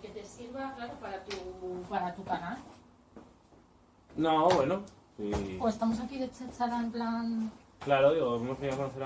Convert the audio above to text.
que te sirva, claro, para tu, para tu canal. No, bueno. Sí. O estamos aquí de chachara en plan... Claro, digo, hemos venido a conocer a